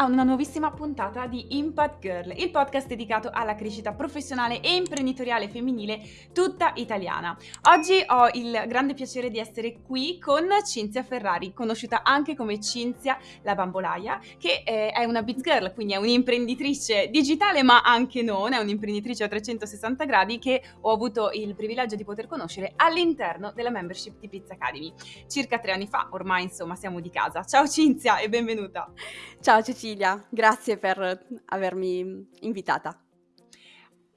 a una nuovissima puntata di Impact Girl, il podcast dedicato alla crescita professionale e imprenditoriale femminile tutta italiana. Oggi ho il grande piacere di essere qui con Cinzia Ferrari, conosciuta anche come Cinzia la bambolaia, che eh, è una biz girl, quindi è un'imprenditrice digitale ma anche non, è un'imprenditrice a 360 gradi che ho avuto il privilegio di poter conoscere all'interno della membership di Pizza Academy. Circa tre anni fa, ormai insomma siamo di casa. Ciao Cinzia e benvenuta! Ciao Cecilia, grazie per avermi invitata.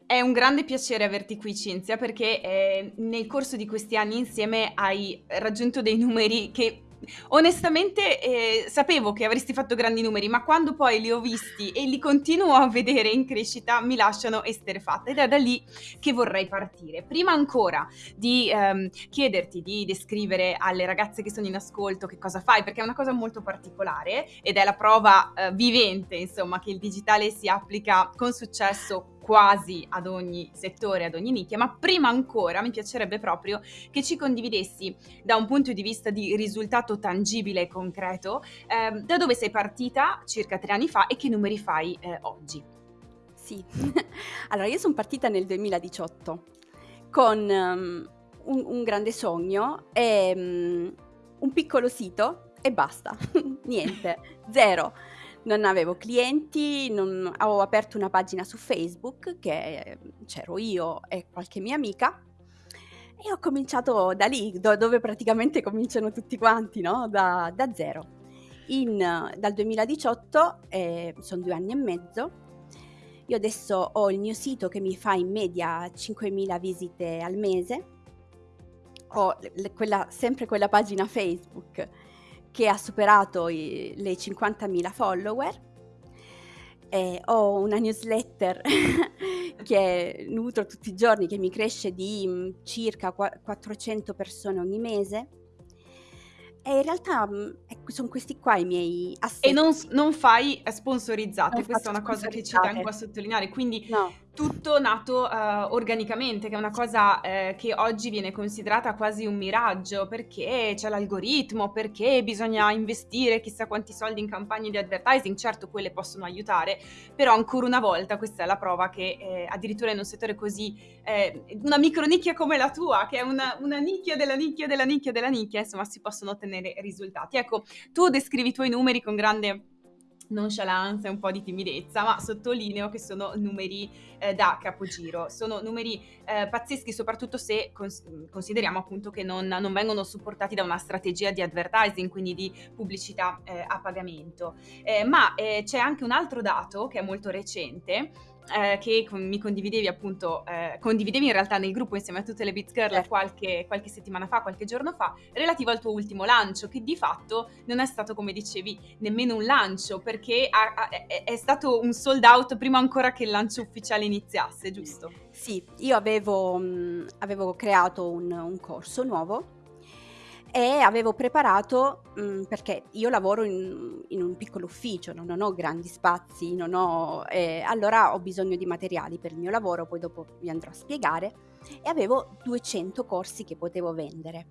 È un grande piacere averti qui Cinzia perché eh, nel corso di questi anni insieme hai raggiunto dei numeri che onestamente eh, sapevo che avresti fatto grandi numeri, ma quando poi li ho visti e li continuo a vedere in crescita mi lasciano esterefatta ed è da lì che vorrei partire. Prima ancora di ehm, chiederti di descrivere alle ragazze che sono in ascolto che cosa fai, perché è una cosa molto particolare ed è la prova eh, vivente, insomma, che il digitale si applica con successo quasi ad ogni settore, ad ogni nicchia, ma prima ancora mi piacerebbe proprio che ci condividessi da un punto di vista di risultato tangibile e concreto eh, da dove sei partita circa tre anni fa e che numeri fai eh, oggi. Sì, allora io sono partita nel 2018 con um, un, un, grande sogno e um, un piccolo sito e basta, niente, zero non avevo clienti, non, avevo aperto una pagina su Facebook che c'ero io e qualche mia amica e ho cominciato da lì, do, dove praticamente cominciano tutti quanti, no? da, da zero. In, dal 2018, eh, sono due anni e mezzo, io adesso ho il mio sito che mi fa in media 5.000 visite al mese, ho quella, sempre quella pagina Facebook che ha superato i, le 50.000 follower. Eh, ho una newsletter che nutro tutti i giorni, che mi cresce di mh, mm, circa 400 persone ogni mese. E in realtà mh, ecco, sono questi qua i miei assetti. E non, non fai sponsorizzate, non questa è una cosa che ci tengo a sottolineare, quindi no tutto nato uh, organicamente, che è una cosa uh, che oggi viene considerata quasi un miraggio, perché c'è l'algoritmo, perché bisogna investire chissà quanti soldi in campagne di advertising, certo quelle possono aiutare, però ancora una volta questa è la prova che eh, addirittura in un settore così, eh, una micronicchia come la tua, che è una, una nicchia della nicchia della nicchia della nicchia, insomma si possono ottenere risultati. Ecco, tu descrivi i tuoi numeri con grande nonchalance e un po' di timidezza, ma sottolineo che sono numeri eh, da capogiro, sono numeri eh, pazzeschi soprattutto se cons- consideriamo appunto che non, non, vengono supportati da una strategia di advertising, quindi di pubblicità eh, a pagamento. Eh, ma eh, c'è anche un altro dato che è molto recente, eh, che con, mi condividevi appunto, eh, condividevi in realtà nel gruppo insieme a tutte le Beats Girl certo. qualche, qualche, settimana fa, qualche giorno fa, relativo al tuo ultimo lancio, che di fatto non è stato, come dicevi, nemmeno un lancio, perché ha, ha, è, è, stato un sold out prima ancora che il lancio ufficiale iniziasse, giusto? Sì, io avevo, mh, mm, avevo creato un, un corso nuovo e avevo preparato, mh, mm, perché io lavoro in, in, un piccolo ufficio, non ho grandi spazi, non ho, eh, allora ho bisogno di materiali per il mio lavoro, poi dopo vi andrò a spiegare, e avevo 200 corsi che potevo vendere.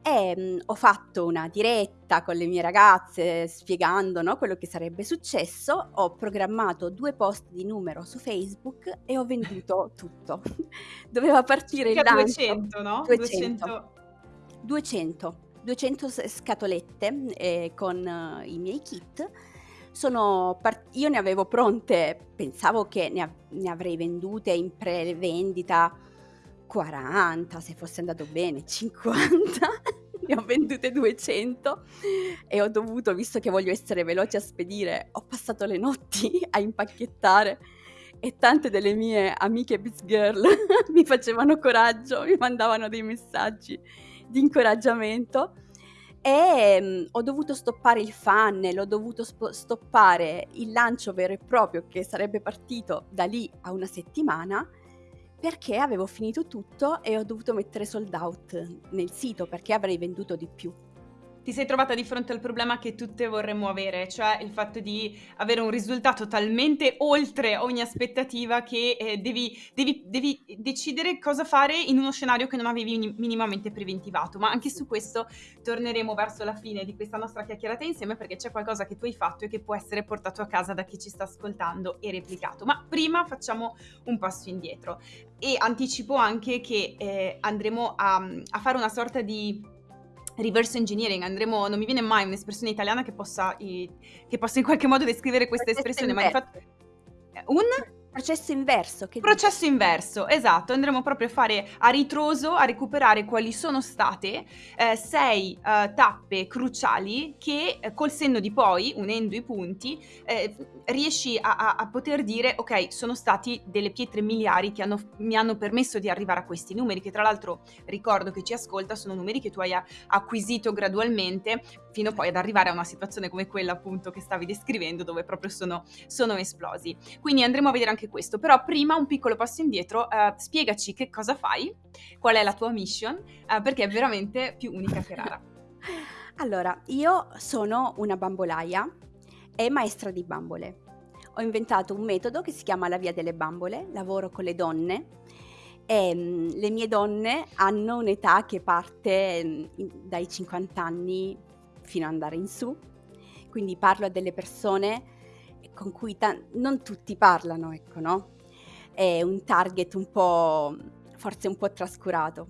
E mh, mm, ho fatto una diretta con le mie ragazze spiegando no, quello che sarebbe successo, ho programmato due post di numero su Facebook e ho venduto tutto. Doveva partire Circa il lancio. 200, no? 200. 200. 200, 200 scatolette eh, con uh, i miei kit. Part- io ne avevo pronte, pensavo che ne, av- ne avrei vendute in pre-vendita 40, se fosse andato bene, 50. ne ho vendute 200 e ho dovuto, visto che voglio essere veloce a spedire, ho passato le notti a impacchettare e tante delle mie amiche Biz Girl mi facevano coraggio, mi mandavano dei messaggi di incoraggiamento e mh, ho dovuto stoppare il funnel, ho dovuto sp- stoppare il lancio vero e proprio che sarebbe partito da lì a una settimana perché avevo finito tutto e ho dovuto mettere sold out nel sito perché avrei venduto di più. Ti sei trovata di fronte al problema che tutte vorremmo avere, cioè il fatto di avere un risultato talmente oltre ogni aspettativa che eh, devi, devi, devi, decidere cosa fare in uno scenario che non avevi minimamente preventivato. Ma anche su questo torneremo verso la fine di questa nostra chiacchierata insieme perché c'è qualcosa che tu hai fatto e che può essere portato a casa da chi ci sta ascoltando e replicato. Ma prima facciamo un passo indietro e anticipo anche che eh, andremo a, a fare una sorta di reverse engineering, andremo, non mi viene mai un'espressione italiana che possa, che possa in qualche modo descrivere questa espressione, ma infatti un Processo inverso. Che Processo dici? inverso, esatto. Andremo proprio a fare a ritroso, a recuperare quali sono state eh, sei eh, tappe cruciali che eh, col senno di poi, unendo i punti, eh, riesci a, a, a, poter dire ok, sono stati delle pietre miliari che hanno, mi hanno permesso di arrivare a questi numeri, che tra l'altro ricordo che ci ascolta, sono numeri che tu hai acquisito gradualmente fino poi ad arrivare a una situazione come quella appunto che stavi descrivendo dove proprio sono, sono esplosi. Quindi andremo a vedere anche questo, però prima un piccolo passo indietro, uh, spiegaci che cosa fai, qual è la tua mission, uh, perché è veramente più unica che rara. Allora, io sono una bambolaia e maestra di bambole. Ho inventato un metodo che si chiama la via delle bambole, lavoro con le donne e um, le mie donne hanno un'età che parte um, dai 50 anni fino ad andare in su, quindi parlo a delle persone con cui non tutti parlano, ecco, no? È un target un po', forse un po' trascurato.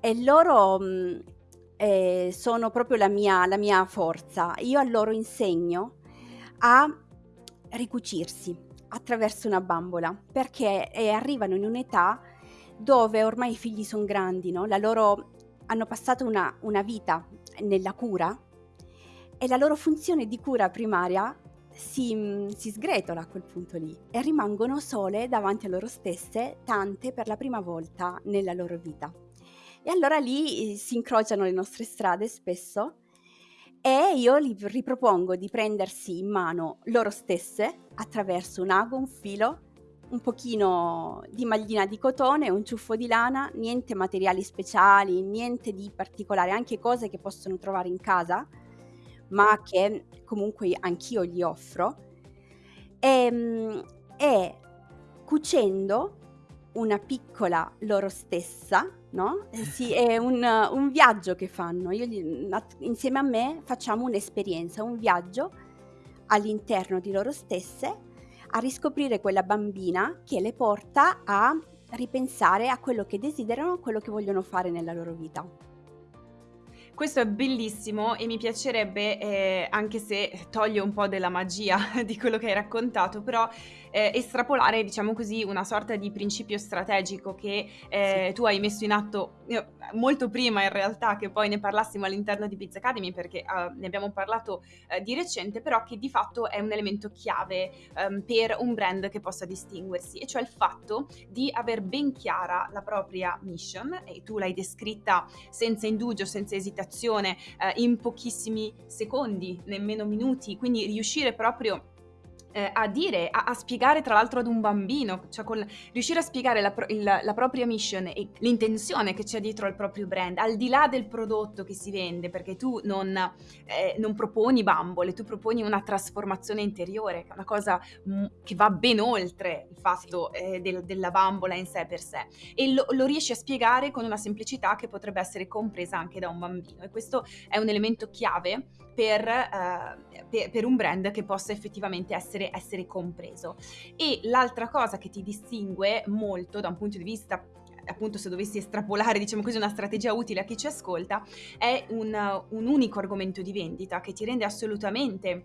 E loro mh, eh, sono proprio la mia, la mia forza. Io a loro insegno a ricucirsi attraverso una bambola, perché eh, arrivano in un'età dove ormai i figli sono grandi, no? La loro hanno passato una, una vita nella cura e la loro funzione di cura primaria si, si, sgretola a quel punto lì e rimangono sole davanti a loro stesse, tante per la prima volta nella loro vita. E allora lì eh, si incrociano le nostre strade spesso e io gli ripropongo di prendersi in mano loro stesse attraverso un ago, un filo, un pochino di maglina di cotone, un ciuffo di lana, niente materiali speciali, niente di particolare, anche cose che possono trovare in casa ma che comunque anch'io gli offro, ehm, e cucendo una piccola loro stessa, no? Eh, sì, è un, un viaggio che fanno. Io, insieme a me facciamo un'esperienza, un viaggio all'interno di loro stesse a riscoprire quella bambina che le porta a ripensare a quello che desiderano, a quello che vogliono fare nella loro vita. Questo è bellissimo e mi piacerebbe, eh, anche se toglie un po' della magia di quello che hai raccontato, però eh, estrapolare, diciamo così, una sorta di principio strategico che eh, sì. tu hai messo in atto molto prima in realtà che poi ne parlassimo all'interno di Biz Academy perché uh, ne abbiamo parlato uh, di recente, però che di fatto è un elemento chiave um, per un brand che possa distinguersi, e cioè il fatto di aver ben chiara la propria mission e tu l'hai descritta senza indugio, senza esitazione, uh, in pochissimi secondi, nemmeno minuti, quindi riuscire proprio eh, a dire, a, a, spiegare tra l'altro ad un bambino, cioè con, riuscire a spiegare la, il, la, propria mission e l'intenzione che c'è dietro al proprio brand, al di là del prodotto che si vende, perché tu non, eh, non proponi bambole, tu proponi una trasformazione interiore, che è una cosa che va ben oltre il fatto eh, del, della bambola in sé per sé. E lo, lo riesci a spiegare con una semplicità che potrebbe essere compresa anche da un bambino. E questo è un elemento chiave per, eh, per, per, un brand che possa effettivamente essere, essere compreso. E l'altra cosa che ti distingue molto da un punto di vista appunto se dovessi estrapolare diciamo così una strategia utile a chi ci ascolta è un, un unico argomento di vendita che ti rende assolutamente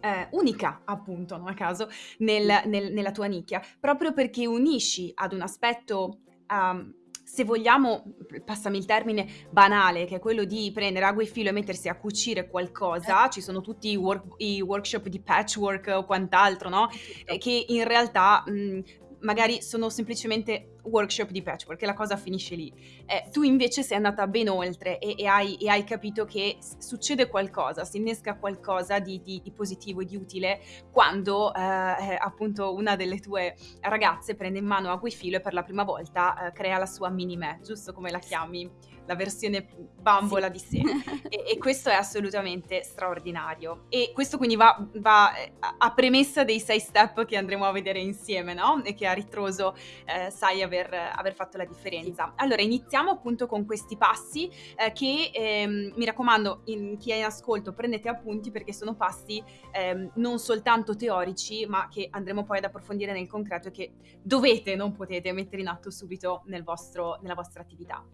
eh, unica, appunto, non a caso, nel, nel, nella tua nicchia, proprio perché unisci ad un aspetto um, se vogliamo, passami il termine, banale, che è quello di prendere ago e filo e mettersi a cucire qualcosa, eh. ci sono tutti i, work, i, workshop di patchwork o quant'altro, no? Eh, che in realtà mh, magari sono semplicemente workshop di patchwork e la cosa finisce lì. Eh, tu invece sei andata ben oltre e, e, hai, e hai, capito che succede qualcosa, si innesca qualcosa di, di, di positivo e di utile quando eh, eh, appunto una delle tue ragazze prende in mano Aguifilo e per la prima volta eh, crea la sua mini me, giusto come la chiami? La versione bambola sì. di sé. e, e, questo è assolutamente straordinario. E questo quindi va, va, eh, a premessa dei sei step che andremo a vedere insieme, no? E che a ritroso eh, sai aver, aver, fatto la differenza. Sì. Allora, iniziamo appunto con questi passi eh, che ehm, mi raccomando, in, chi è in ascolto, prendete appunti perché sono passi ehm, non soltanto teorici, ma che andremo poi ad approfondire nel concreto e che dovete, non potete mettere in atto subito nel vostro, nella vostra attività.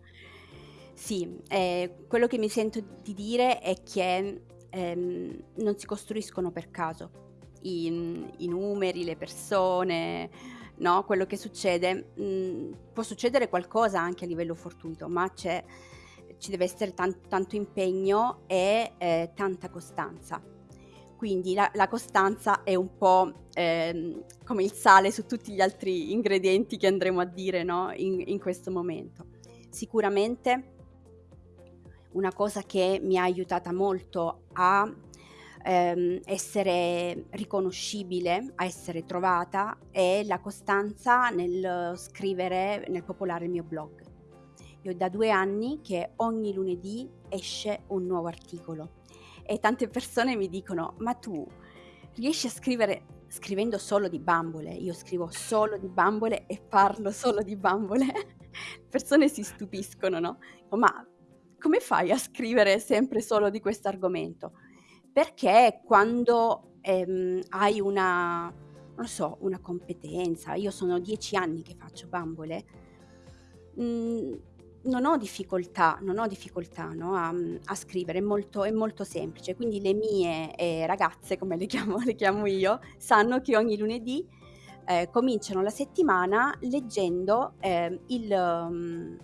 Sì, ehm, quello che mi sento di dire è che, ehm, non si costruiscono per caso i i numeri, le persone, no, quello che succede. Mhmm, può succedere qualcosa anche a livello fortuito, ma c'è ci deve essere tan tanto impegno e, ehm, tanta costanza. Quindi la la costanza è un po', ehm, come il sale su tutti gli altri ingredienti che andremo a dire, no, in in questo momento. Sicuramente una cosa che mi ha aiutata molto a ehm, essere riconoscibile, a essere trovata è la costanza nel scrivere, nel popolare il mio blog. Io da due anni che ogni lunedì esce un nuovo articolo e tante persone mi dicono ma tu riesci a scrivere scrivendo solo di bambole, io scrivo solo di bambole e parlo solo di bambole, persone si stupiscono, no? Ma come fai a scrivere sempre solo di questo argomento? Perché quando ehm, hai una, non so, una competenza, io sono dieci anni che faccio bambole, mh, mm, non ho difficoltà, non ho difficoltà no, a, a, scrivere, è molto, è molto, semplice. Quindi le mie eh, ragazze, come le chiamo, le chiamo, io, sanno che ogni lunedì eh, cominciano la settimana leggendo eh, il, um,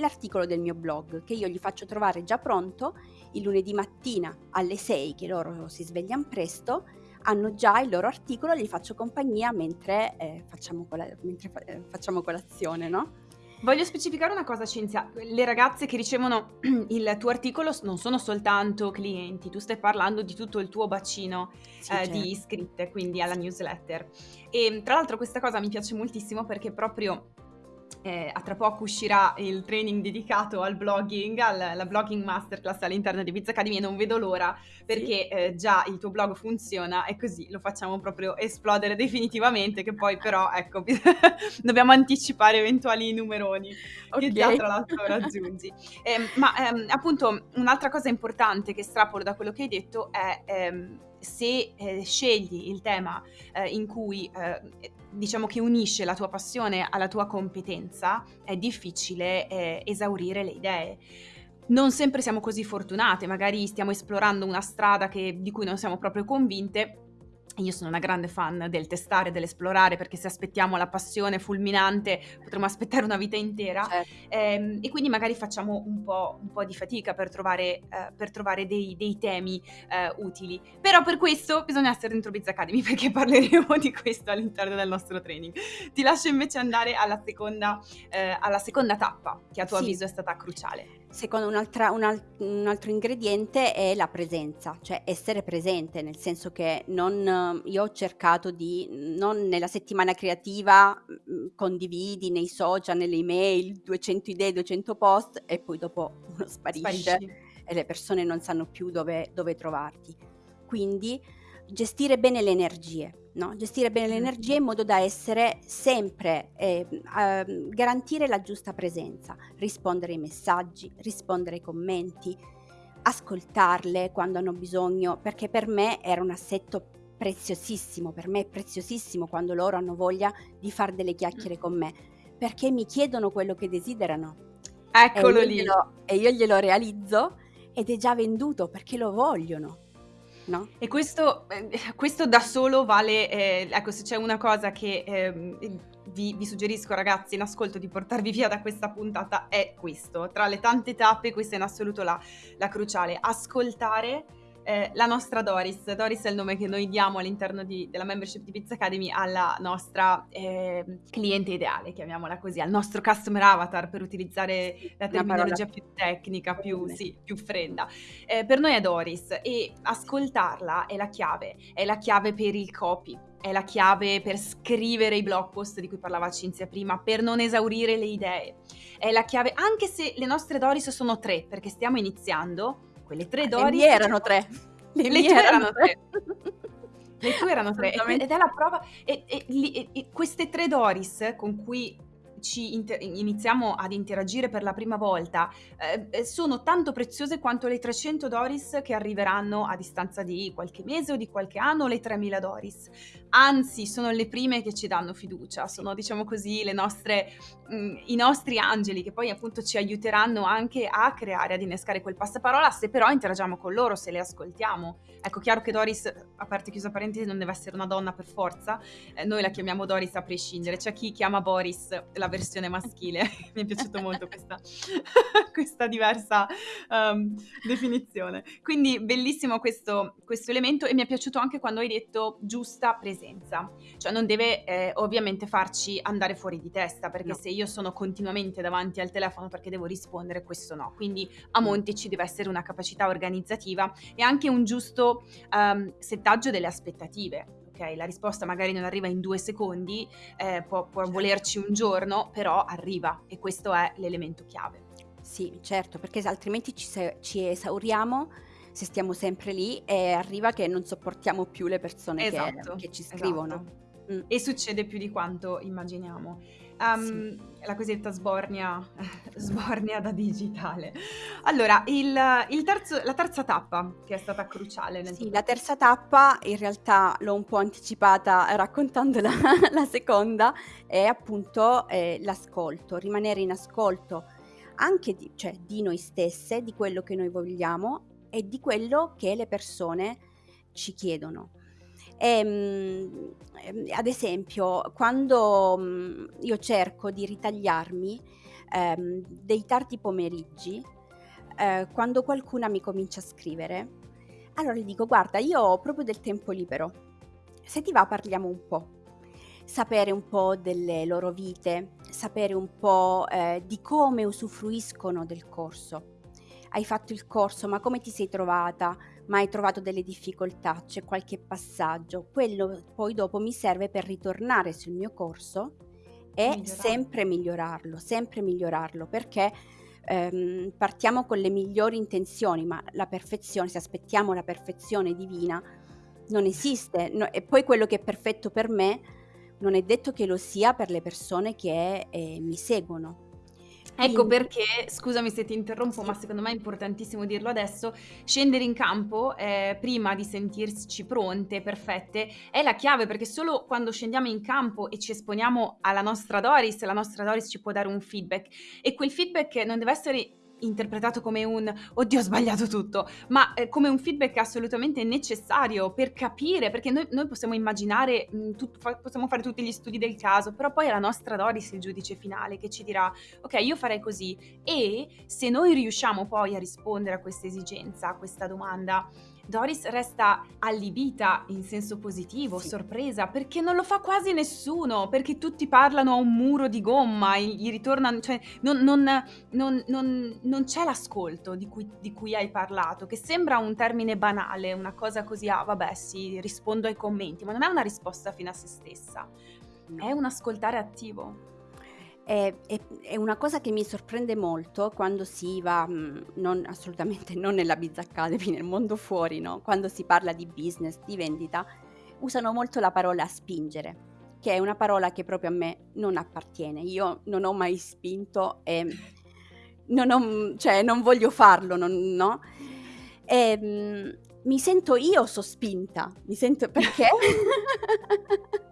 l'articolo del mio blog che io gli faccio trovare già pronto il lunedì mattina alle 6 che loro si svegliano presto hanno già il loro articolo, gli faccio compagnia mentre, eh, facciamo, cola- mentre fa- eh, facciamo colazione, no? Voglio specificare una cosa, Cinzia. Le ragazze che ricevono il tuo articolo non sono soltanto clienti, tu stai parlando di tutto il tuo bacino sì, eh, certo. di iscritte, quindi alla newsletter. E tra l'altro questa cosa mi piace moltissimo perché proprio eh, a tra poco uscirà il training dedicato al blogging, alla blogging masterclass all'interno di Biz Academy e non vedo l'ora perché sì. eh, già il tuo blog funziona e così lo facciamo proprio esplodere definitivamente che poi però ecco dobbiamo anticipare eventuali numeroni okay. che già tra l'altro raggiungi. Eh, ma ehm, appunto un'altra cosa importante che strapolo da quello che hai detto è ehm, se eh, scegli il tema eh, in cui eh, diciamo che unisce la tua passione alla tua competenza, è difficile eh, esaurire le idee. Non sempre siamo così fortunate, magari stiamo esplorando una strada che, di cui non siamo proprio convinte io sono una grande fan del testare, dell'esplorare, perché se aspettiamo la passione fulminante potremmo aspettare una vita intera. Certo. Ehm, e quindi magari facciamo un po', un po di fatica per trovare, eh, per trovare dei, dei, temi eh, utili. Però per questo bisogna essere dentro Biz Academy, perché parleremo di questo all'interno del nostro training. Ti lascio invece andare alla seconda, eh, alla seconda tappa, che a tuo sì. avviso è stata cruciale. Secondo un, un altro ingrediente è la presenza, cioè essere presente, nel senso che non, io ho cercato di, non nella settimana creativa, mm, condividi nei social, nelle email, 200 idee, 200 post e poi dopo uno sparisce Sparisci. e le persone non sanno più dove, dove trovarti. Quindi gestire bene le energie, no? gestire bene le energie in modo da essere sempre, eh, eh, garantire la giusta presenza, rispondere ai messaggi, rispondere ai commenti, ascoltarle quando hanno bisogno, perché per me era un assetto preziosissimo, per me è preziosissimo quando loro hanno voglia di fare delle chiacchiere con me, perché mi chiedono quello che desiderano. Eccolo e lì. Glielo, e io glielo realizzo ed è già venduto perché lo vogliono no? E questo, eh, questo da solo vale, eh, ecco, se c'è una cosa che eh, vi, vi, suggerisco ragazzi in ascolto di portarvi via da questa puntata è questo. Tra le tante tappe questa è in assoluto la, la cruciale. Ascoltare eh, la nostra Doris. Doris è il nome che noi diamo all'interno di, della membership di Pizza Academy alla nostra eh, cliente ideale, chiamiamola così, al nostro customer avatar per utilizzare la terminologia più tecnica, più, sì, più fredda. Eh, per noi è Doris e ascoltarla è la chiave, è la chiave per il copy è la chiave per scrivere i blog post di cui parlava Cinzia prima, per non esaurire le idee. È la chiave, anche se le nostre Doris sono tre, perché stiamo iniziando, quelle tre Doris... Le mie erano tre. Le, le tue erano tre. Le tue erano tre. Ed è la prova... E, e, e, queste tre Doris con cui ci inter- iniziamo ad interagire per la prima volta eh, eh sono tanto preziose quanto le 300 Doris che arriveranno a distanza di qualche mese o di qualche anno le 3000 Doris. Anzi, sono le prime che ci danno fiducia, sono diciamo così le nostre, mh, mm, i nostri angeli che poi appunto ci aiuteranno anche a creare, ad innescare quel passaparola se però interagiamo con loro, se le ascoltiamo. Ecco, chiaro che Doris, a parte chiusa parentesi, non deve essere una donna per forza, eh, noi la chiamiamo Doris a prescindere, c'è chi chiama Boris la versione maschile, mi è piaciuta molto questa, questa diversa um, definizione. Quindi bellissimo questo, questo, elemento e mi è piaciuto anche quando hai detto giusta presenza, cioè non deve eh, ovviamente farci andare fuori di testa, perché no. se io sono continuamente davanti al telefono perché devo rispondere, questo no. Quindi a monte ci deve essere una capacità organizzativa e anche un giusto um, settaggio delle aspettative ok, la risposta magari non arriva in due secondi, eh, può, può certo. volerci un giorno, però arriva e questo è l'elemento chiave. Sì, certo, perché altrimenti ci, ci esauriamo se stiamo sempre lì e arriva che non sopportiamo più le persone esatto, che, che, ci scrivono. Esatto. Mm. E succede più di quanto immaginiamo. Um, sì. La cosiddetta sbornia, sbornia da digitale. Allora, il, il terzo, la terza tappa che è stata cruciale. Nel sì, la terza tappa in realtà l'ho un po' anticipata raccontando la, la seconda, è appunto eh, l'ascolto, rimanere in ascolto anche di, cioè, di noi stesse, di quello che noi vogliamo e di quello che le persone ci chiedono. Ehm, ehm, ad esempio, quando mh, io cerco di ritagliarmi ehm, dei tardi pomeriggi, eh, quando qualcuna mi comincia a scrivere, allora gli dico: Guarda, io ho proprio del tempo libero. Se ti va, parliamo un po'. Sapere un po' delle loro vite, sapere un po' eh, di come usufruiscono del corso. Hai fatto il corso, ma come ti sei trovata? ma hai trovato delle difficoltà, c'è qualche passaggio, quello poi dopo mi serve per ritornare sul mio corso e migliorarlo. sempre migliorarlo, sempre migliorarlo, perché ehm, partiamo con le migliori intenzioni, ma la perfezione, se aspettiamo la perfezione divina, non esiste. No, e poi quello che è perfetto per me non è detto che lo sia per le persone che eh, mi seguono. Ecco perché, scusami se ti interrompo, ma secondo me è importantissimo dirlo adesso, scendere in campo eh, prima di sentirci pronte, perfette, è la chiave perché solo quando scendiamo in campo e ci esponiamo alla nostra Doris, la nostra Doris ci può dare un feedback. E quel feedback non deve essere interpretato come un oddio ho sbagliato tutto, ma eh, come un feedback assolutamente necessario per capire, perché noi, noi possiamo immaginare, mh, mm, tut, fa, possiamo fare tutti gli studi del caso, però poi è la nostra Doris il giudice finale che ci dirà ok io farei così e se noi riusciamo poi a rispondere a questa esigenza, a questa domanda, Doris resta allibita in senso positivo, sì. sorpresa, perché non lo fa quasi nessuno, perché tutti parlano a un muro di gomma, gli ritornano, cioè non, non, non, non c'è l'ascolto di cui, di cui, hai parlato, che sembra un termine banale, una cosa così, ah vabbè sì, rispondo ai commenti, ma non è una risposta fino a se stessa, è un ascoltare attivo. È, è, è, una cosa che mi sorprende molto quando si va, mm, non, assolutamente non nella Biz Academy, nel mondo fuori, no? quando si parla di business, di vendita, usano molto la parola spingere, che è una parola che proprio a me non appartiene. Io non ho mai spinto e non, ho, cioè, non voglio farlo, non, no? E, mm, mi sento io sospinta, mi sento perché?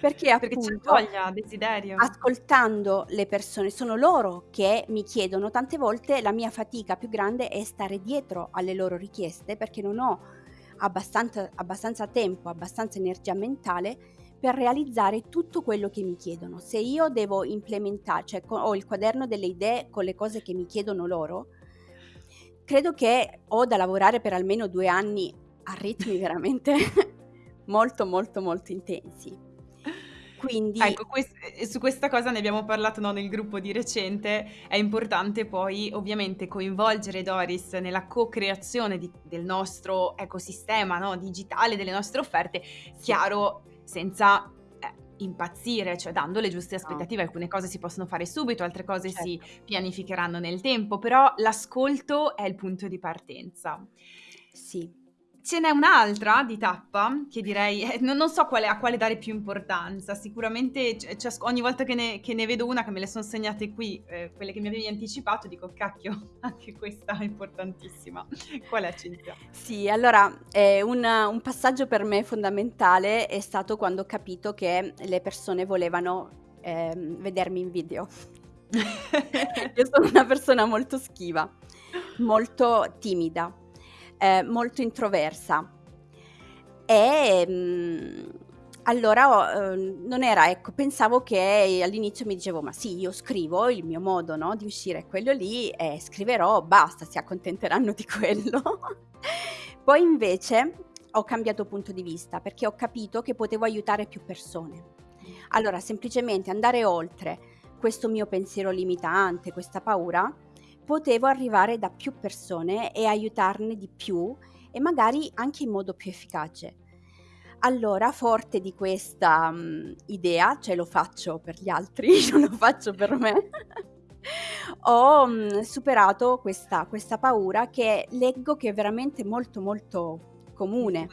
Perché Perché c'è voglia, desiderio. ascoltando le persone, sono loro che mi chiedono, tante volte la mia fatica più grande è stare dietro alle loro richieste perché non ho abbastanza, abbastanza tempo, abbastanza energia mentale per realizzare tutto quello che mi chiedono. Se io devo implementare, cioè ho il quaderno delle idee con le cose che mi chiedono loro, credo che ho da lavorare per almeno due anni a ritmi veramente molto, molto, molto intensi. Quindi... Ecco, quest- su questa cosa ne abbiamo parlato no, nel gruppo di recente, è importante poi ovviamente coinvolgere Doris nella co-creazione di- del nostro ecosistema no, digitale, delle nostre offerte, chiaro, senza eh, impazzire, cioè dando le giuste aspettative, alcune cose si possono fare subito, altre cose certo. si pianificheranno nel tempo, però l'ascolto è il punto di partenza. Sì, Ce n'è un'altra di tappa che direi, eh, non, non so quale, a quale dare più importanza, sicuramente c- c- ogni volta che ne, che ne, vedo una che me le sono segnate qui, eh, quelle che mi avevi anticipato, dico cacchio, anche questa è importantissima. Qual è Cinzia? Sì, allora eh, un, un passaggio per me fondamentale è stato quando ho capito che le persone volevano eh, vedermi in video. Io sono una persona molto schiva, molto timida eh, molto introversa. E mh, mm, allora eh, non era, ecco, pensavo che all'inizio mi dicevo, ma sì, io scrivo, il mio modo no, di uscire è quello lì, e scriverò, basta, si accontenteranno di quello. Poi invece ho cambiato punto di vista perché ho capito che potevo aiutare più persone. Allora, semplicemente andare oltre questo mio pensiero limitante, questa paura, potevo arrivare da più persone e aiutarne di più e magari anche in modo più efficace. Allora, forte di questa um, idea, cioè lo faccio per gli altri, non lo faccio per me, ho um, superato questa, questa paura che leggo che è veramente molto molto comune.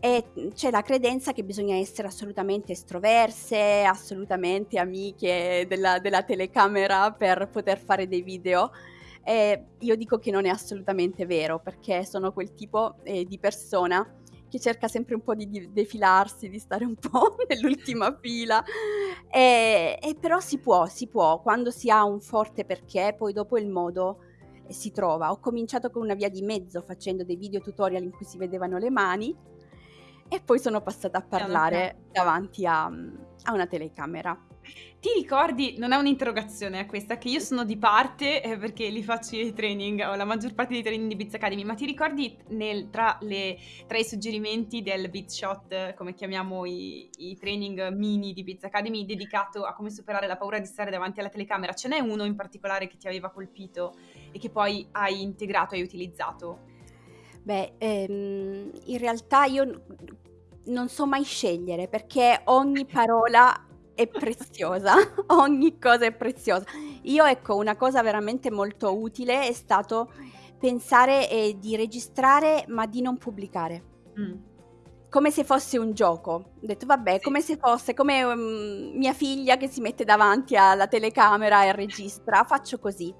E c'è la credenza che bisogna essere assolutamente estroverse, assolutamente amiche della, della telecamera per poter fare dei video. E io dico che non è assolutamente vero perché sono quel tipo eh, di persona che cerca sempre un po' di defilarsi, di stare un po' nell'ultima fila. E, e, però si può, si può, quando si ha un forte perché, poi dopo il modo eh, si trova. Ho cominciato con una via di mezzo facendo dei video tutorial in cui si vedevano le mani e poi sono passata a parlare davanti a, a una telecamera. Ti ricordi, non è un'interrogazione a questa, che io sono di parte eh, perché li faccio i training, o la maggior parte dei training di Biz Academy, ma ti ricordi nel, tra, le, tra, i suggerimenti del Biz Shot, come chiamiamo i, i, training mini di Biz Academy, dedicato a come superare la paura di stare davanti alla telecamera, ce n'è uno in particolare che ti aveva colpito e che poi hai integrato, hai utilizzato? Beh, ehm, in realtà io non so mai scegliere perché ogni parola è preziosa, ogni cosa è preziosa. Io ecco, una cosa veramente molto utile è stato pensare eh, di registrare ma di non pubblicare. Mm. Come se fosse un gioco. Ho detto, vabbè, sì. come se fosse come um, mia figlia che si mette davanti alla telecamera e registra, faccio così.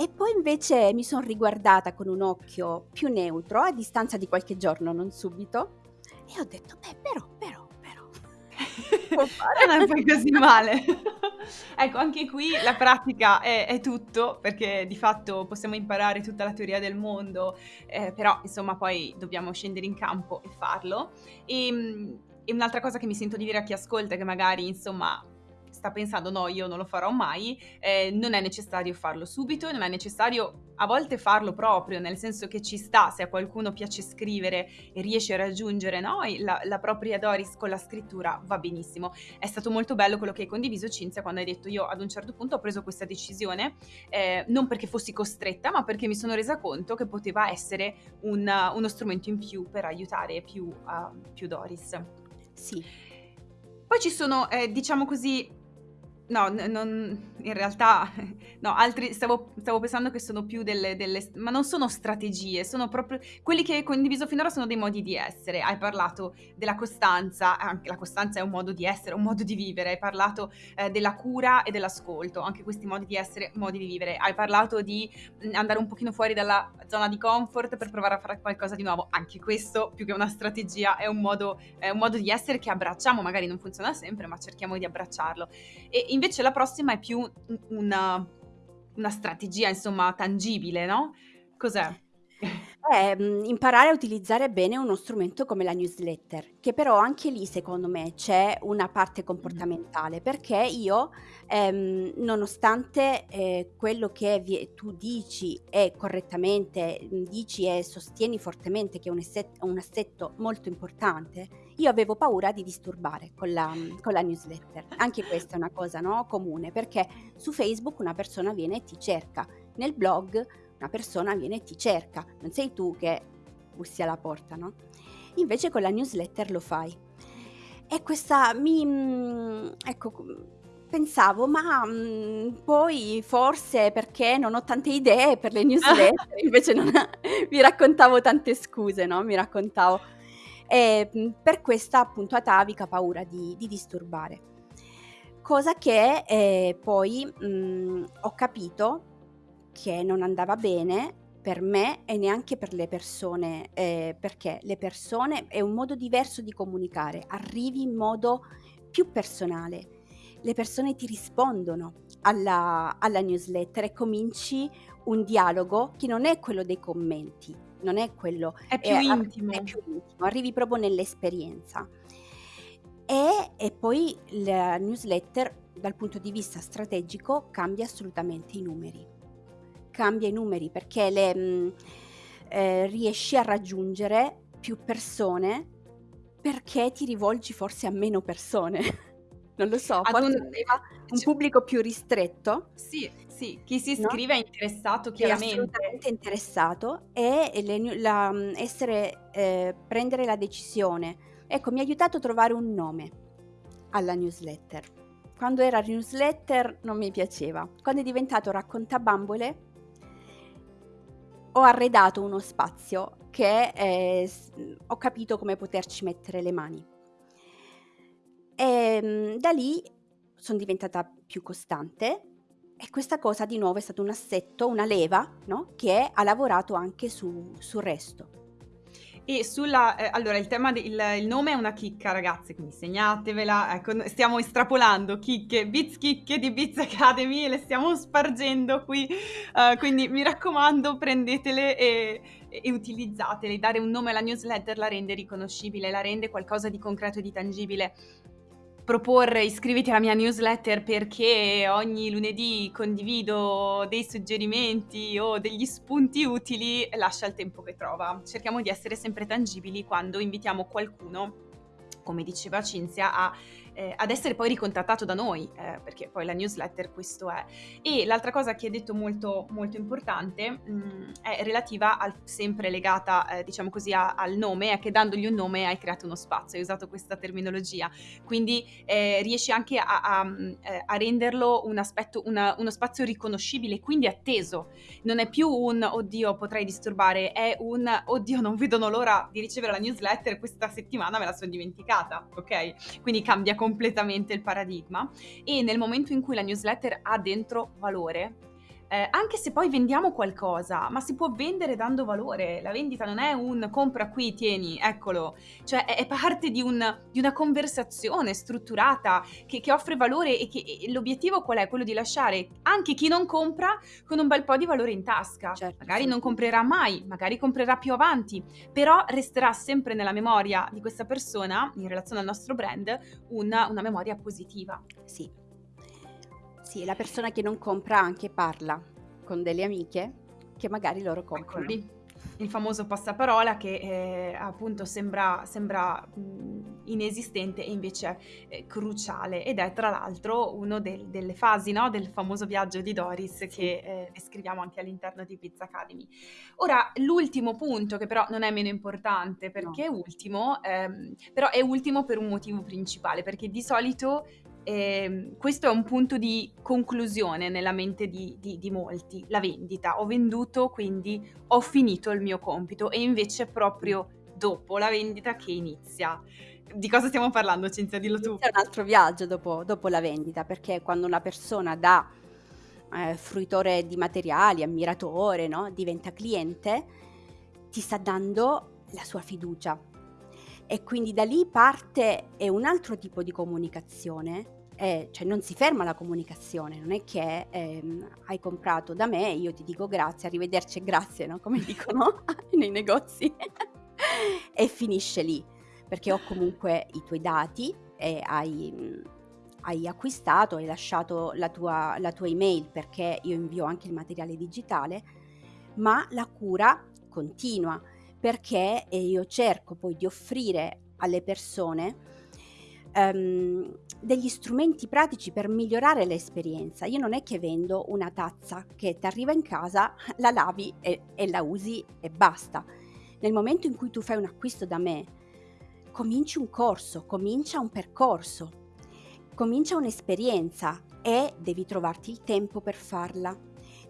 E poi invece mi sono riguardata con un occhio più neutro, a distanza di qualche giorno, non subito, e ho detto, beh, però, però, però, fare. non è poi così male. ecco, anche qui la pratica è, è, tutto, perché di fatto possiamo imparare tutta la teoria del mondo, eh, però insomma poi dobbiamo scendere in campo e farlo. E, ehm, e un'altra cosa che mi sento di dire a chi ascolta, che magari insomma sta pensando no, io non lo farò mai, eh, non è necessario farlo subito, non è necessario a volte farlo proprio, nel senso che ci sta, se a qualcuno piace scrivere e riesce a raggiungere no, la, la, propria Doris con la scrittura, va benissimo. È stato molto bello quello che hai condiviso Cinzia quando hai detto io ad un certo punto ho preso questa decisione, eh, non perché fossi costretta, ma perché mi sono resa conto che poteva essere un, uno strumento in più per aiutare più, uh, più Doris. Sì. Poi ci sono, eh, diciamo così, No, non, in realtà, no, altri, stavo, stavo pensando che sono più delle, delle, ma non sono strategie, sono proprio, quelli che hai condiviso finora sono dei modi di essere. Hai parlato della costanza, anche la costanza è un modo di essere, un modo di vivere. Hai parlato eh, della cura e dell'ascolto, anche questi modi di essere, modi di vivere. Hai parlato di mh, andare un pochino fuori dalla zona di comfort per provare a fare qualcosa di nuovo. Anche questo, più che una strategia, è un modo, è un modo di essere che abbracciamo, magari non funziona sempre, ma cerchiamo di abbracciarlo. E invece la prossima è più una, una strategia, insomma, tangibile, no? Cos'è? È, mhmm, imparare a utilizzare bene uno strumento come la newsletter, che però anche lì secondo me c'è una parte comportamentale, perché io, ehm, nonostante, ehm, quello che vie tu dici e correttamente, mhmm, dici e sostieni fortemente che è un esset un assetto molto importante, io avevo paura di disturbare con la mhmm, con la newsletter. Anche questa è una cosa, no, comune, perché su Facebook una persona viene e ti cerca, nel blog una persona viene e ti cerca, non sei tu che bussi alla porta, no? Invece con la newsletter lo fai. E questa mi mhmm, ecco, pensavo, ma, mhmm, poi forse perché non ho tante idee per le newsletter, invece non mi raccontavo tante scuse, no, mi raccontavo. Ehm, per questa appunto atavica paura di di disturbare. Cosa che, ehm, poi, mhmm, ho capito che non andava bene per me e neanche per le persone, ehm, perché le persone è un modo diverso di comunicare, arrivi in modo più personale. Le persone ti rispondono alla alla newsletter e cominci un dialogo che non è quello dei commenti, non è quello È più è intimo. è più intimo, arrivi proprio nell'esperienza. E e poi la newsletter dal punto di vista strategico cambia assolutamente i numeri cambia i numeri perché le, mh, eh, riesci a raggiungere più persone perché ti rivolgi forse a meno persone. non lo so, un un c pubblico più ristretto. Sì, sì, chi si No? iscrive è interessato Che è chiaramente. assolutamente interessato e le la, mh, essere, eh, prendere la decisione. Ecco, mi ha aiutato a trovare un nome alla newsletter. Quando era newsletter non mi piaceva. Quando è diventato raccontabambole ho arredato uno spazio che eh, ho capito come poterci mettere le mani. E mm, da lì sono diventata più costante e questa cosa di nuovo è stato un assetto, una leva, no? Che ha lavorato anche su- sul resto. E sulla ehm, allora il tema de il il nome è una chicca ragazze, quindi segnatevela, ecco, stiamo estrapolando chicche, Biz chicche di Biz Academy, le stiamo spargendo qui, uhm, quindi mi raccomando prendetele e e utilizzatele. Dare un nome alla newsletter la rende riconoscibile, la rende qualcosa di concreto e di tangibile. Proporre iscriviti alla mia newsletter perché ogni lunedì condivido dei suggerimenti o degli spunti utili, lascia il tempo che trova. Cerchiamo di essere sempre tangibili quando invitiamo qualcuno, come diceva Cinzia, a, eh, ad essere poi ricontattato da noi, eh, perché poi la newsletter questo è. E l'altra cosa che hai detto molto, molto importante mh, è relativa al, sempre legata, eh, diciamo così, a- al nome, è che dandogli un nome hai creato uno spazio, hai usato questa terminologia quindi eh, riesci anche a, a, mm, eh, a renderlo un aspetto, una- uno spazio riconoscibile, quindi atteso. Non è più un oddio potrei disturbare, è un oddio non vedono l'ora di ricevere la newsletter, questa settimana me la sono dimenticata, ok? Quindi cambia completamente il paradigma. E nel momento in cui la newsletter ha dentro valore, eh, anche se poi vendiamo qualcosa, ma si può vendere dando valore. La vendita non è un compra qui, tieni, eccolo. Cioè è, è parte di, un- di una conversazione strutturata che, che offre valore e, che, e l'obiettivo qual è? Quello di lasciare anche chi non compra con un bel po' di valore in tasca. Certo, Magari sì. non comprerà mai, magari comprerà più avanti, però resterà sempre nella memoria di questa persona, in relazione al nostro brand, una, una memoria positiva. Sì. Sì, la persona che non compra anche parla con delle amiche che magari loro Eccolo comprano. lì, il famoso passaparola che eh, appunto sembra, sembra mh, inesistente e invece è cruciale ed è tra l'altro una delle fasi no, del famoso viaggio di Doris Sì. che eh, descriviamo anche all'interno di Pizza Academy. Ora, l'ultimo punto che però non è meno importante No. perché è ultimo, ehm, però è ultimo per un motivo principale, perché di solito ehm, questo è un punto di conclusione nella mente di, di- di molti, la vendita. Ho venduto, quindi ho finito il mio compito e invece è proprio dopo la vendita che inizia. Di cosa stiamo parlando, Cinzia? Dillo tu. Inizia un altro viaggio dopo, dopo la vendita, perché quando una persona da eh, fruitore di materiali, ammiratore, no? diventa cliente, ti sta dando la sua fiducia. E quindi da lì parte è un altro tipo di comunicazione è, cioè non si ferma la comunicazione, non è che ehm, hai comprato da me, io ti dico grazie, arrivederci e grazie, no? come dicono nei negozi, e finisce lì, perché ho comunque i tuoi dati e hai, hai acquistato, hai lasciato la tua, la tua email perché io invio anche il materiale digitale, ma la cura continua perché io cerco poi di offrire alle persone um, degli strumenti pratici per migliorare l'esperienza. Io non è che vendo una tazza che ti arriva in casa, la lavi e, e la usi e basta. Nel momento in cui tu fai un acquisto da me, cominci un corso, comincia un percorso, comincia un'esperienza e devi trovarti il tempo per farla,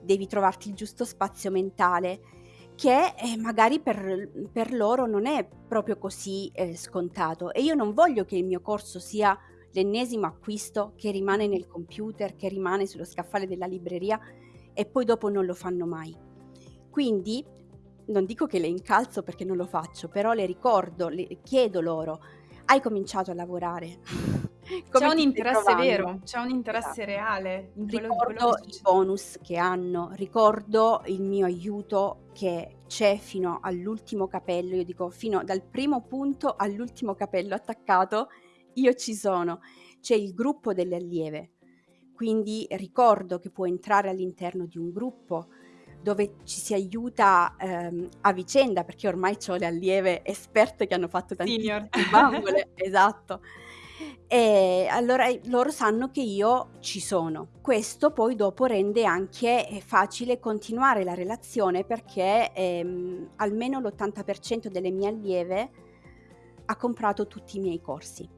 devi trovarti il giusto spazio mentale, che eh, magari per, per, loro non è proprio così eh, scontato e io non voglio che il mio corso sia l'ennesimo acquisto che rimane nel computer, che rimane sullo scaffale della libreria e poi dopo non lo fanno mai. Quindi non dico che le incalzo perché non lo faccio, però le ricordo, le chiedo loro, hai cominciato a lavorare? C'è un interesse vero, c'è un interesse esatto. reale. In quello, ricordo quello i bonus che hanno, ricordo il mio aiuto che c'è fino all'ultimo capello, io dico fino dal primo punto all'ultimo capello attaccato, io ci sono. C'è il gruppo delle allieve, quindi ricordo che può entrare all'interno di un gruppo dove ci si aiuta ehm, a vicenda, perché ormai ho le allieve esperte che hanno fatto tantissime bambole, esatto. E allora loro sanno che io ci sono. Questo poi dopo rende anche eh, facile continuare la relazione perché ehm, almeno l'80% delle mie allieve ha comprato tutti i miei corsi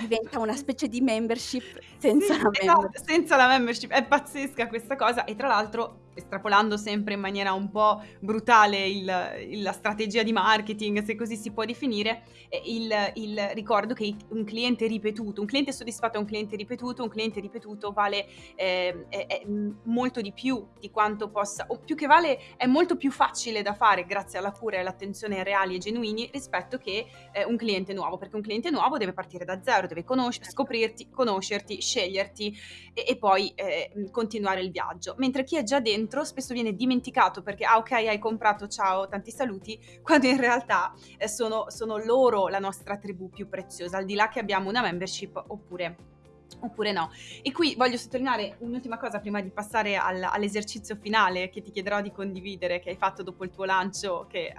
diventa una specie di membership senza sì, la esatto, membership. senza la membership. È pazzesca questa cosa e tra l'altro estrapolando sempre in maniera un po' brutale il, la strategia di marketing, se così si può definire, il, il, ricordo che un cliente ripetuto, un cliente soddisfatto è un cliente ripetuto, un cliente ripetuto vale eh, è, è molto di più di quanto possa, o più che vale è molto più facile da fare grazie alla cura e all'attenzione reali e genuini rispetto che eh, un cliente nuovo, perché un cliente nuovo deve partire da zero, deve conoscere, scoprirti, conoscerti, sceglierti e, e poi eh, continuare il viaggio, mentre chi è già dentro dentro spesso viene dimenticato perché, ah ok, hai comprato, ciao, tanti saluti, quando in realtà eh, sono, sono loro la nostra tribù più preziosa, al di là che abbiamo una membership oppure oppure no. E qui voglio sottolineare un'ultima cosa prima di passare al, all'esercizio finale che ti chiederò di condividere, che hai fatto dopo il tuo lancio, che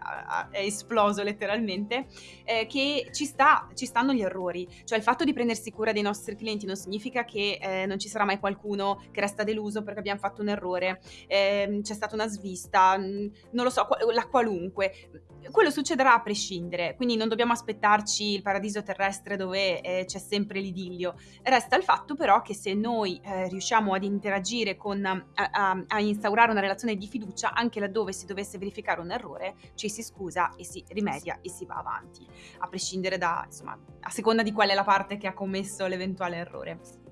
è esploso letteralmente, eh, che ci, sta, ci, stanno gli errori. Cioè il fatto di prendersi cura dei nostri clienti non significa che eh, non ci sarà mai qualcuno che resta deluso perché abbiamo fatto un errore, eh, c'è stata una svista, mm, non lo so, la qualunque quello succederà a prescindere, quindi non dobbiamo aspettarci il paradiso terrestre dove eh, c'è sempre l'idillio. Resta il fatto però che se noi eh, riusciamo ad interagire con, a, a, a, instaurare una relazione di fiducia, anche laddove si dovesse verificare un errore, ci si scusa e si rimedia e si va avanti, a prescindere da, insomma, a seconda di qual è la parte che ha commesso l'eventuale errore.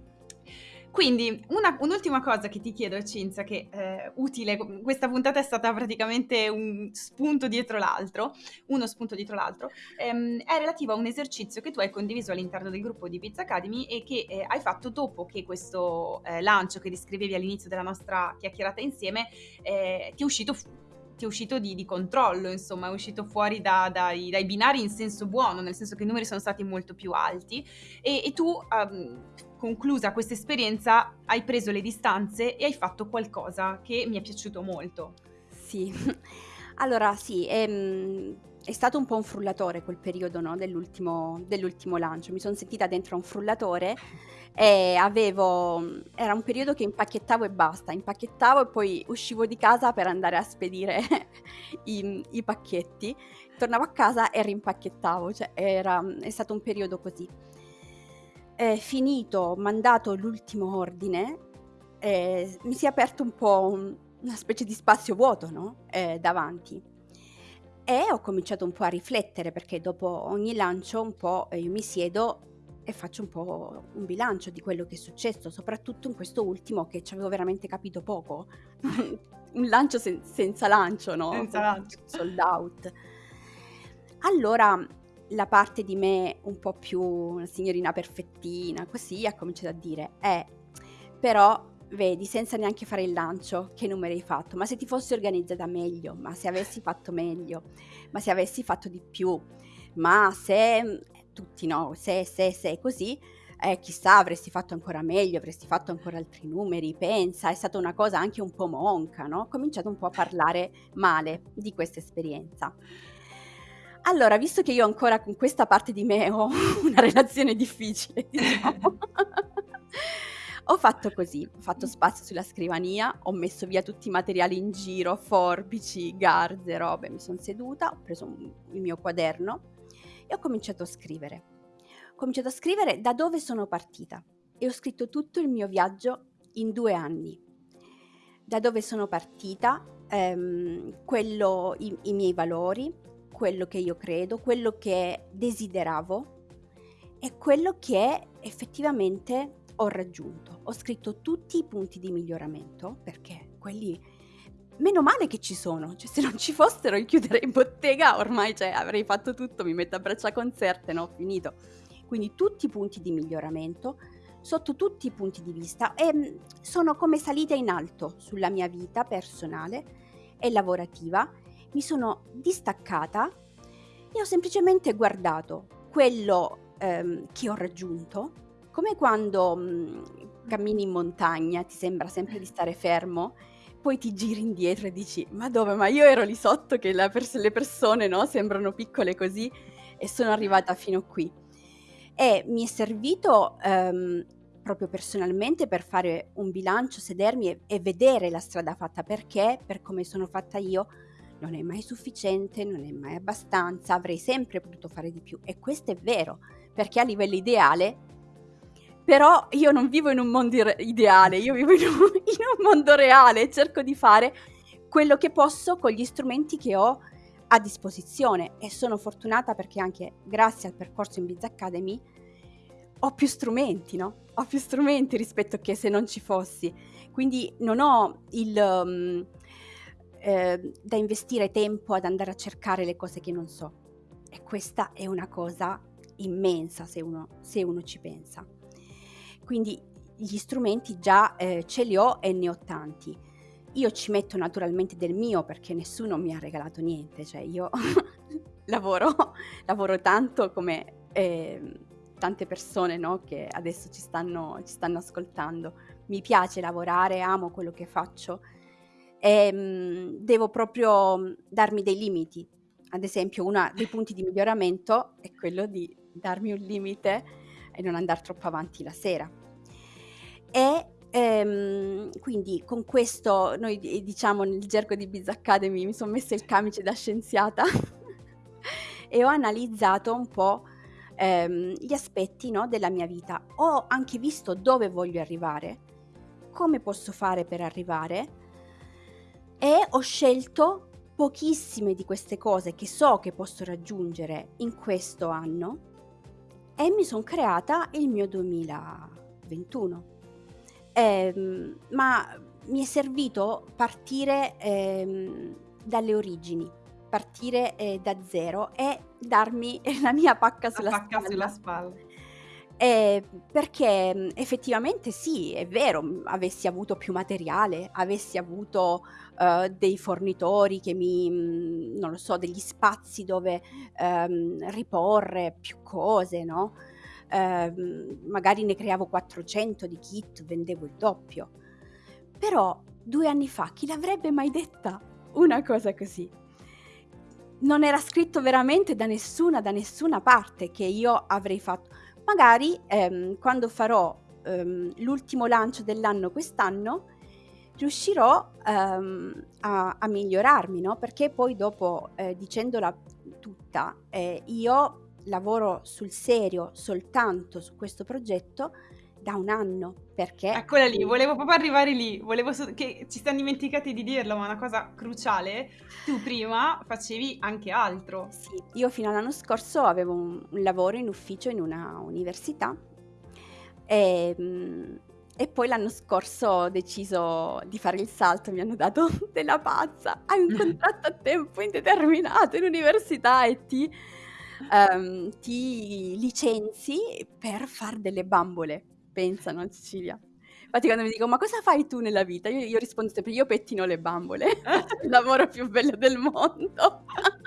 Quindi una, un'ultima cosa che ti chiedo, Cinzia, che è eh, utile, questa puntata è stata praticamente un spunto dietro l'altro, uno spunto dietro l'altro, ehm, è relativa a un esercizio che tu hai condiviso all'interno del gruppo di Pizza Academy e che eh, hai fatto dopo che questo eh, lancio che descrivevi all'inizio della nostra chiacchierata insieme eh, ti è uscito ti è uscito di, di, controllo, insomma, è uscito fuori da, dai, dai, binari in senso buono, nel senso che i numeri sono stati molto più alti. E, e tu, um, conclusa questa esperienza, hai preso le distanze e hai fatto qualcosa che mi è piaciuto molto. Sì, allora sì, è, ehm, è stato un po' un frullatore quel periodo no, dell'ultimo, dell'ultimo lancio, mi sono sentita dentro un frullatore e avevo, era un periodo che impacchettavo e basta, impacchettavo e poi uscivo di casa per andare a spedire i, i pacchetti, tornavo a casa e rimpacchettavo, cioè era, è stato un periodo così. Eh, finito, mandato l'ultimo ordine, eh, mi si è aperto un po' un, una specie di spazio vuoto no? eh, davanti e ho cominciato un po' a riflettere perché dopo ogni lancio un po' io mi siedo e faccio un po' un bilancio di quello che è successo, soprattutto in questo ultimo che ci avevo veramente capito poco. un lancio sen- senza lancio, no? Senza lancio. Sold out. Allora, la parte di me un po' più una signorina perfettina, così, ha cominciato a dire, eh, però vedi, senza neanche fare il lancio, che numeri hai fatto? Ma se ti fossi organizzata meglio, ma se avessi fatto meglio, ma se avessi fatto di più, ma se tutti no, se, se, se, così, eh, chissà, avresti fatto ancora meglio, avresti fatto ancora altri numeri, pensa, è stata una cosa anche un po' monca, no? Ho cominciato un po' a parlare male di questa esperienza. Allora, visto che io ancora con questa parte di me ho una relazione difficile, diciamo, ho fatto così, ho fatto spazio sulla scrivania, ho messo via tutti i materiali in giro, forbici, garze, robe, mi sono seduta, ho preso il mio quaderno e ho cominciato a scrivere. Ho cominciato a scrivere da dove sono partita e ho scritto tutto il mio viaggio in due anni. Da dove sono partita, ehm, quello, i, i miei valori, quello che io credo, quello che desideravo e quello che effettivamente ho raggiunto. Ho scritto tutti i punti di miglioramento perché quelli meno male che ci sono, cioè se non ci fossero io chiuderei bottega, ormai cioè, avrei fatto tutto, mi metto a braccia concerte, no, finito. Quindi tutti i punti di miglioramento sotto tutti i punti di vista e mm, sono come salita in alto sulla mia vita personale e lavorativa mi sono distaccata e ho semplicemente guardato quello ehm, che ho raggiunto, come quando mh, mm, cammini in montagna, ti sembra sempre di stare fermo, poi ti giri indietro e dici, ma dove? Ma io ero lì sotto che pers- le persone no, sembrano piccole così e sono arrivata fino qui. E mi è servito ehm, proprio personalmente per fare un bilancio, sedermi e, e vedere la strada fatta, perché per come sono fatta io non è mai sufficiente, non è mai abbastanza, avrei sempre potuto fare di più. E questo è vero, perché a livello ideale, però io non vivo in un mondo ideale, io vivo in un, in un mondo reale cerco di fare quello che posso con gli strumenti che ho a disposizione e sono fortunata perché anche grazie al percorso in Biz Academy ho più strumenti, no? Ho più strumenti rispetto che se non ci fossi. Quindi non ho il... Um, eh, da investire tempo ad andare a cercare le cose che non so. E questa è una cosa immensa se uno, se uno ci pensa. Quindi gli strumenti già eh, ce li ho e ne ho tanti. Io ci metto naturalmente del mio perché nessuno mi ha regalato niente, cioè io lavoro, lavoro tanto come eh, tante persone no, che adesso ci stanno, ci stanno ascoltando. Mi piace lavorare, amo quello che faccio e ehm, mh, devo proprio mhmm, darmi dei limiti. Ad esempio, uno dei punti di miglioramento è quello di darmi un limite e non andare troppo avanti la sera. E ehm, quindi con questo, noi diciamo nel gergo di Biz Academy, mi sono messa il camice da scienziata e ho analizzato un po' ehm, gli aspetti no, della mia vita. Ho anche visto dove voglio arrivare, come posso fare per arrivare e ho scelto pochissime di queste cose che so che posso raggiungere in questo anno e mi sono creata il mio 2021. Eh, ma mi è servito partire eh, dalle origini, partire eh, da zero e darmi la mia pacca sulla la pacca spalla. sulla spalla. Eh, perché mhmm, effettivamente sì, è vero, mhmm, avessi avuto più materiale, avessi avuto uh, dei fornitori che mi, mhmm, non lo so, degli spazi dove um, riporre più cose, no? Uh, magari ne creavo 400 di kit, vendevo il doppio. Però due anni fa chi l'avrebbe mai detta una cosa così? Non era scritto veramente da nessuna, da nessuna parte che io avrei fatto magari ehm, quando farò ehm, l'ultimo lancio dell'anno quest'anno riuscirò ehm, a, a, migliorarmi, no? Perché poi dopo, eh, dicendola tutta, eh, io lavoro sul serio soltanto su questo progetto da un anno, perché... Eccola lì, volevo proprio arrivare lì, volevo so- che ci siamo dimenticati di dirlo, ma è una cosa cruciale, tu prima facevi anche altro. Sì, io fino all'anno scorso avevo un, un lavoro in ufficio in una università e, mm, e poi l'anno scorso ho deciso di fare il salto, mi hanno dato della pazza, hai un contratto a tempo indeterminato in università e ti ehm, ti licenzi per far delle bambole, pensa, no, Cecilia? Infatti quando mi dicono: "Ma cosa fai tu nella vita?" Io io rispondo sempre: "Io pettino le bambole." Il lavoro più bello del mondo.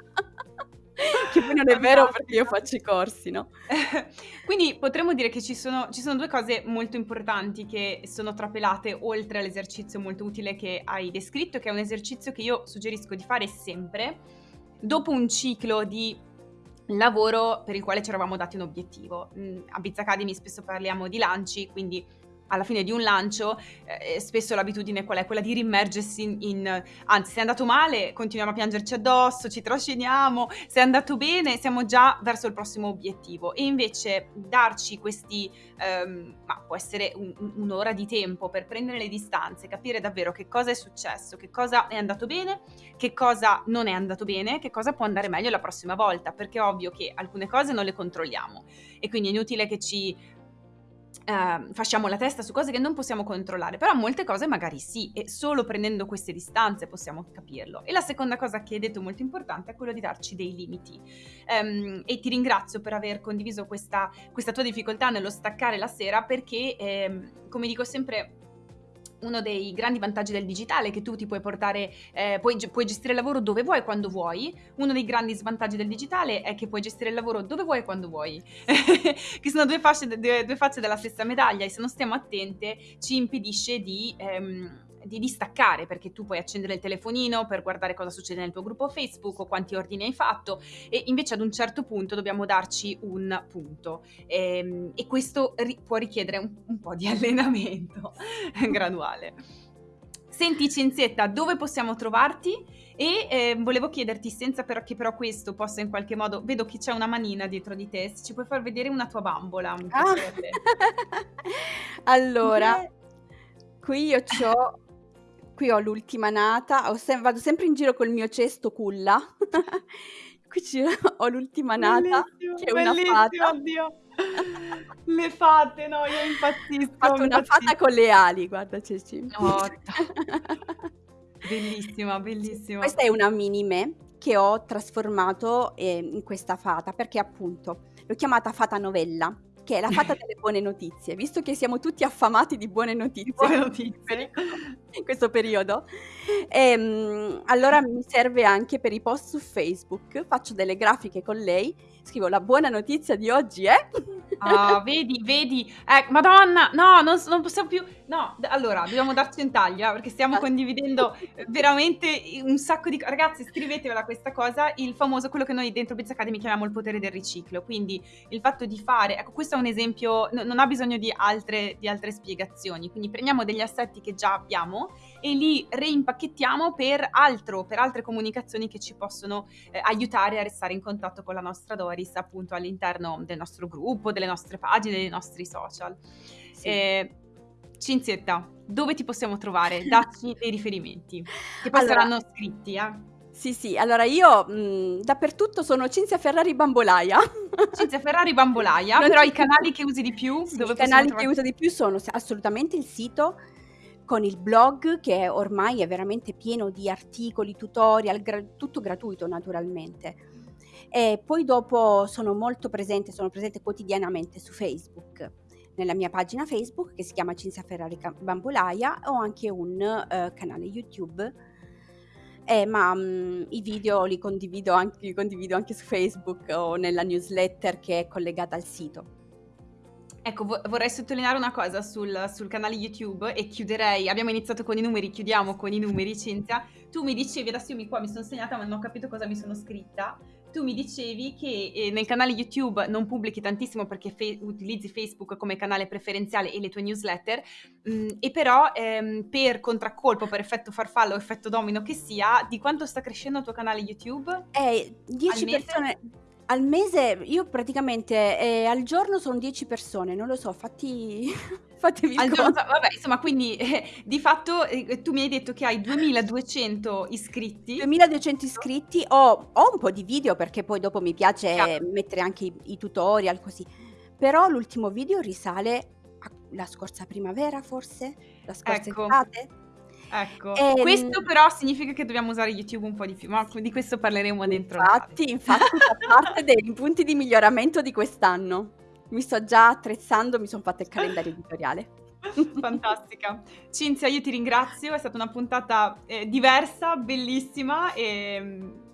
Che poi non è vero perché io faccio i corsi, no? Quindi potremmo dire che ci sono ci sono 2 cose molto importanti che sono trapelate oltre all'esercizio molto utile che hai descritto, che è un esercizio che io suggerisco di fare sempre dopo un ciclo di lavoro per il quale ci eravamo dati un obiettivo. Mhmm, a Biz Academy spesso parliamo di lanci, quindi alla fine di un lancio, eh, spesso l'abitudine qual è? Quella di rimmergersi in, in, anzi se è andato male continuiamo a piangerci addosso, ci trasciniamo, se è andato bene siamo già verso il prossimo obiettivo e invece darci questi, ehm, ma può essere un, un'ora di tempo per prendere le distanze, capire davvero che cosa è successo, che cosa è andato bene, che cosa non è andato bene, che cosa può andare meglio la prossima volta, perché è ovvio che alcune cose non le controlliamo e quindi è inutile che ci eh, fasciamo la testa su cose che non possiamo controllare, però molte cose magari sì, e solo prendendo queste distanze possiamo capirlo. E la seconda cosa che hai detto molto importante è quello di darci dei limiti. Um, e ti ringrazio per aver condiviso questa, questa, tua difficoltà nello staccare la sera perché, eh, come dico sempre, uno dei grandi vantaggi del digitale è che tu ti puoi portare, eh, puoi, puoi, gestire il lavoro dove vuoi, quando vuoi. Uno dei grandi svantaggi del digitale è che puoi gestire il lavoro dove vuoi quando vuoi, che sono due, fasce, due, due, facce della stessa medaglia e se non stiamo attente ci impedisce di... Ehm, di distaccare perché tu puoi accendere il telefonino per guardare cosa succede nel tuo gruppo Facebook o quanti ordini hai fatto e invece ad un certo punto dobbiamo darci un punto e, ehm, e questo ri- può richiedere un, un po' di allenamento graduale. Senti Cinzietta, dove possiamo trovarti? E eh, volevo chiederti, senza però che però questo possa in qualche modo, vedo che c'è una manina dietro di te, se ci puoi far vedere una tua bambola. Ah. allora, qui io ho Qui ho l'ultima nata, ho sem- vado sempre in giro col mio cesto culla. Qui ho l'ultima nata, che è una fata. oddio. Le fate, no, io impazzisco. Ho fatto una fata con le ali, guarda Ceci. Oh, bellissima, bellissima. Questa è una mini me che ho trasformato eh, in questa fata perché appunto l'ho chiamata fata novella che è la fata delle buone notizie, visto che siamo tutti affamati di buone notizie, buone notizie. In questo periodo. E, um, allora mi serve anche per i post su Facebook, faccio delle grafiche con lei, scrivo la buona notizia di oggi è... Ah, vedi, vedi, eh, madonna, no, non, non, possiamo più, no, allora, dobbiamo darci un taglio, eh, perché stiamo condividendo veramente un sacco di, ragazzi, scrivetevela questa cosa, il famoso, quello che noi dentro Biz Academy chiamiamo il potere del riciclo, quindi il fatto di fare, ecco, questo è un esempio, no, non ha bisogno di altre, di altre spiegazioni, quindi prendiamo degli assetti che già abbiamo e li reimpacchettiamo per altro, per altre comunicazioni che ci possono eh, aiutare a restare in contatto con la nostra Doris appunto all'interno del nostro gruppo, delle nostre pagine, dei nostri social. Sì. Eh, Cinzietta, dove ti possiamo trovare? Dacci dei riferimenti, che poi allora, saranno scritti, eh. Sì, sì, allora io mh, dappertutto sono Cinzia Ferrari Bambolaia. Cinzia Ferrari Bambolaia, però i canali che usi di più? Sì, I canali che uso di più sono assolutamente il sito con il blog che ormai è veramente pieno di articoli, tutorial, gra- tutto gratuito naturalmente. E poi dopo sono molto presente, sono presente quotidianamente su Facebook, nella mia pagina Facebook che si chiama Cinzia Ferrari Bambolaia, ho anche un uh, canale YouTube, eh, ma um, i video li condivido, anche, li condivido anche su Facebook o nella newsletter che è collegata al sito. Ecco, vo- vorrei sottolineare una cosa sul, sul, canale YouTube e chiuderei, abbiamo iniziato con i numeri, chiudiamo con i numeri, Cinzia. Tu mi dicevi, adesso io mi, qua mi sono segnata ma non ho capito cosa mi sono scritta, tu mi dicevi che eh, nel canale YouTube non pubblichi tantissimo perché fe- utilizzi Facebook come canale preferenziale e le tue newsletter, mh, mm, e però ehm, per contraccolpo, per effetto farfallo o effetto domino che sia, di quanto sta crescendo il tuo canale YouTube? Eh, 10 persone al mese io praticamente eh, al giorno sono 10 persone, non lo so, fatti, fatevi Al giorno, vabbè, insomma, quindi eh, di fatto eh, tu mi hai detto che hai 2200 iscritti. 2200 iscritti, ho, ho un po' di video perché poi dopo mi piace Chiaro. mettere anche i, i tutorial così, però l'ultimo video risale alla scorsa primavera forse, la scorsa Ecco. estate. Ecco, ehm... questo però significa che dobbiamo usare YouTube un po' di più, ma di questo parleremo dentro. Infatti, infatti fa parte dei punti di miglioramento di quest'anno. Mi sto già attrezzando, mi sono fatta il calendario editoriale. Fantastica. Cinzia, io ti ringrazio, è stata una puntata eh, diversa, bellissima e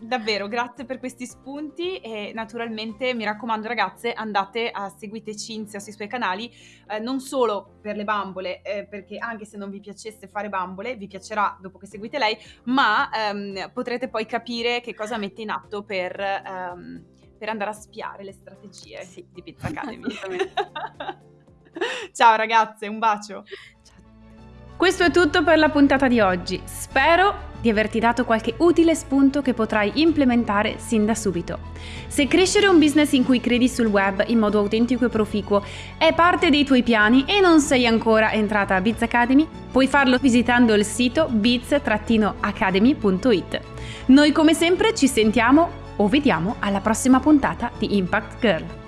davvero grazie per questi spunti e naturalmente mi raccomando ragazze andate a seguire Cinzia sui suoi canali eh, non solo per le bambole eh, perché anche se non vi piacesse fare bambole vi piacerà dopo che seguite lei ma ehm, potrete poi capire che cosa mette in atto per, ehm, per andare a spiare le strategie sì. di Pizza Academy ciao ragazze un bacio. Questo è tutto per la puntata di oggi spero di averti dato qualche utile spunto che potrai implementare sin da subito. Se crescere un business in cui credi sul web in modo autentico e proficuo è parte dei tuoi piani e non sei ancora entrata a Biz Academy, puoi farlo visitando il sito biz-academy.it. Noi come sempre ci sentiamo o vediamo alla prossima puntata di Impact Girl.